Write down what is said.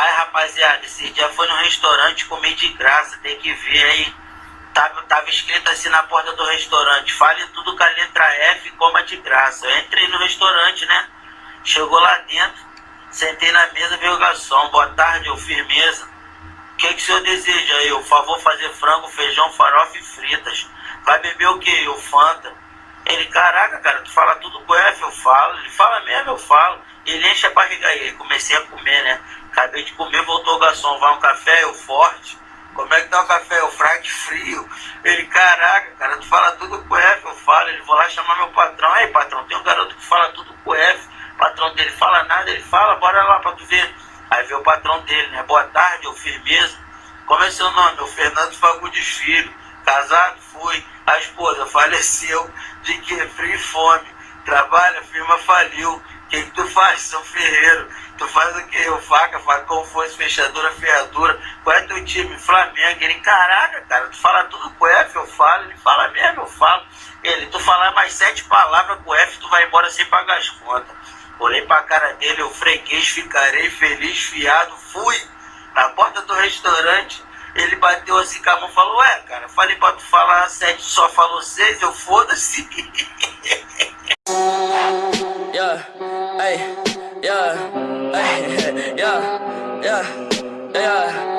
Aí, rapaziada, esse dia foi no restaurante comer de graça, tem que ver aí. Tava, tava escrito assim na porta do restaurante, fale tudo com a letra F coma de graça. Eu entrei no restaurante, né? Chegou lá dentro, sentei na mesa, veio o garçom. Boa tarde, eu firmeza. O que, que o senhor deseja? Eu, favor, fazer frango, feijão, farofa e fritas. Vai beber o que? Eu, Fanta. Ele, caraca, cara, tu fala tudo com F, eu falo. Ele fala mesmo, eu falo. Ele enche a barriga aí. Comecei a comer, né? Acabei de comer, voltou o garçom. Vai um café, eu forte. Como é que tá o café? O frade frio. Ele, caraca, cara, tu fala tudo com F, eu falo. Ele, vou lá chamar meu patrão. Aí, patrão, tem um garoto que fala tudo com F. Patrão dele fala nada, ele fala, bora lá pra tu ver. Aí vê o patrão dele, né? Boa tarde, eu firmeza. Como é seu nome? O Fernando Fagundes Filho. Casado? Fui. A esposa faleceu de que? Frio e fome. Trabalha, firma faliu. O que, que tu faz, São Ferreiro? Tu faz o que? O faca, facão, foice, fechadura, ferradura. Qual é teu time? Flamengo. Ele, caraca, cara, tu fala tudo com F, eu falo. Ele fala mesmo, eu falo. Ele, tu falar mais sete palavras com F, tu vai embora sem pagar as contas. Olhei pra cara dele, eu freguês, ficarei feliz, fiado, fui. Na porta do restaurante, ele bateu assim com a mão e falou, ué, cara, falei pra tu falar sete, só falou seis, eu foda-se. hey, yeah, hey, yeah, yeah, yeah.